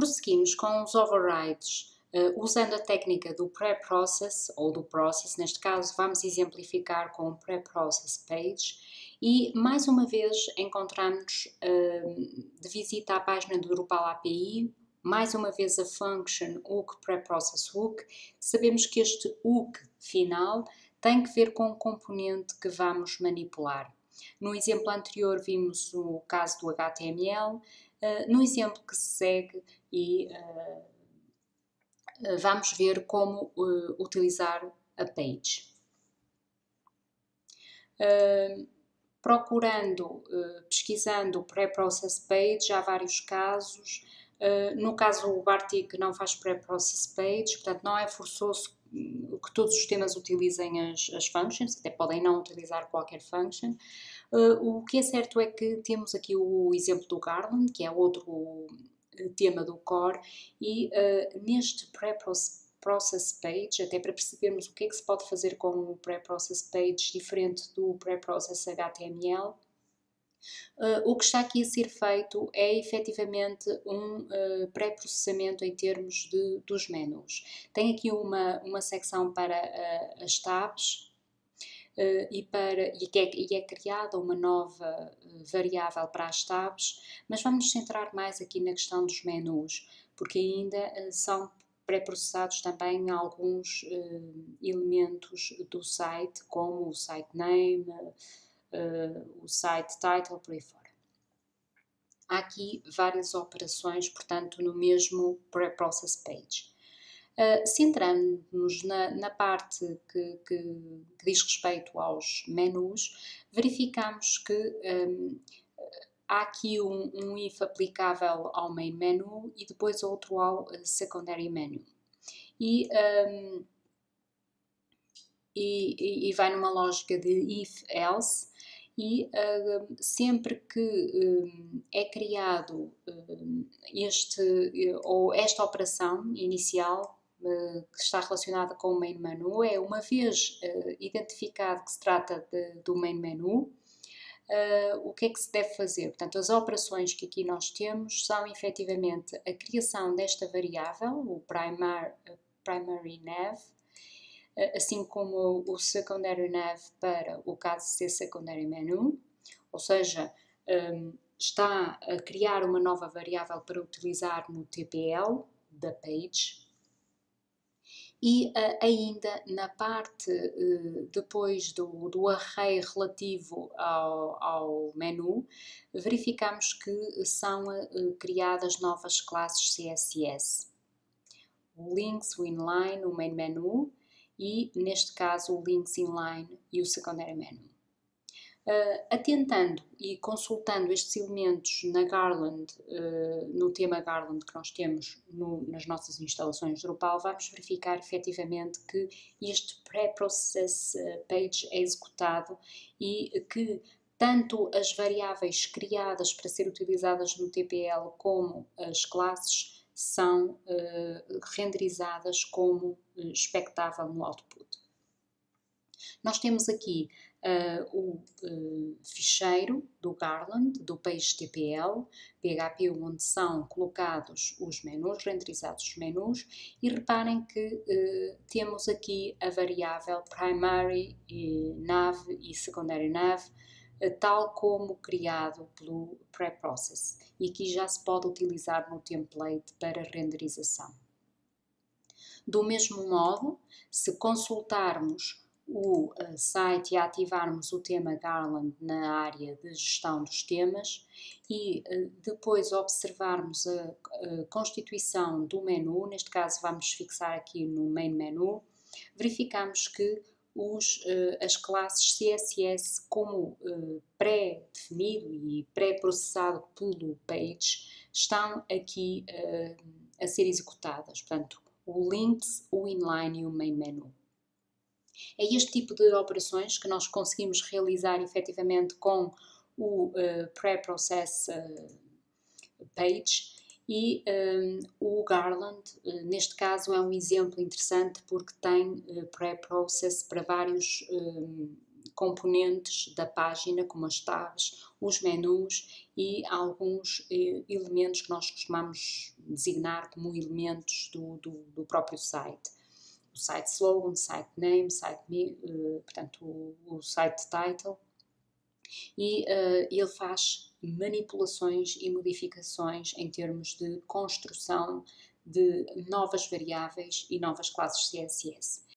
Prosseguimos com os overrides uh, usando a técnica do pre-process ou do process, neste caso vamos exemplificar com o pre-process page e mais uma vez encontramos uh, de visita à página do Drupal API mais uma vez a function hook pre-process hook, sabemos que este hook final tem que ver com o componente que vamos manipular. No exemplo anterior vimos o caso do HTML, uh, no exemplo que se segue e uh, vamos ver como utilizar a page. procurando, pesquisando o pre-process page, há vários casos, no caso, o Bartik não faz pre-process page, portanto, não é forçoso que todos os sistemas utilizem as, as functions, até podem não utilizar qualquer function. Uh, o que é certo é que temos aqui o exemplo do Garland, que é outro eh, tema do core, e uh, neste pre-process page, até para percebermos o que é que se pode fazer com o pre-process page diferente do pre-process HTML, Uh, o que está aqui a ser feito é efetivamente um uh, pré-processamento em termos de, dos menus. Tem aqui uma, uma secção para uh, as tabs e, para, e, é, e é criada uma nova variável para as tabs, mas vamos nos centrar mais aqui na questão dos menus, porque ainda são pré-processados também alguns elementos do site, como o site name, uh, o site title, por aí fora. Há aqui várias operações, portanto, no mesmo pre-process page. Uh, Centrando-nos na, na, parte que, que, que, diz respeito aos menus, verificamos que um, há aqui um, um, if aplicável ao main menu e depois outro ao secondary menu. E um, e, e, vai numa lógica de if-else e uh, sempre que uh, é criado uh, este ou esta operação inicial que está relacionada com o main menu é uma vez identificado que se trata de, do main menu o que é que se deve fazer? Portanto, as operações que aqui nós temos são efetivamente a criação desta variável, o primar, primary nav, assim como o secondary nav para o caso ser secondary menu, ou seja, um, está a criar uma nova variável para utilizar no TPL da page. E uh, ainda na parte uh, depois do, do array relativo ao, ao menu, verificamos que são criadas novas classes CSS. O links, o inline, o main menu, e, neste caso, o Links Inline e o Secondary Menu. Uh, atentando e consultando estes elementos na Garland, uh, no tema Garland que nós temos no, nas nossas instalações Drupal, vamos verificar efetivamente que este Pre-Process uh, Page é executado e que tanto as variáveis criadas para ser utilizadas no TPL como as classes são uh, renderizadas como uh, expectável no output. Nós temos aqui uh, o ficheiro do Garland, do PageTPL, PHP, onde são colocados os menus, renderizados os menus, e reparem que temos aqui a variável primary nav e secondary nav, tal como criado pelo preprocess e aqui já se pode utilizar no template para renderização. Do mesmo modo, se consultarmos o uh, site e ativarmos o tema Garland na área de gestão dos temas e uh, depois observarmos a, constituição do menu, neste caso vamos fixar aqui no main menu, verificamos que os, uh, as classes CSS como uh, pré-definido e pré-processado pelo Page estão aqui uh, a ser executadas. Portanto, o links, o inline e o main menu. É este tipo de operações que nós conseguimos realizar efetivamente com o pré-process page e um, o Garland, uh, neste caso, é um exemplo interessante porque tem uh, pré-process para vários um, componentes da página, como as tabs, os menus e alguns eh, elementos que nós costumamos designar como elementos do, do, do próprio site. O site slogan, site name, site, portanto, o, o, site title. E uh, ele faz manipulações e modificações em termos de construção de novas variáveis e novas classes CSS.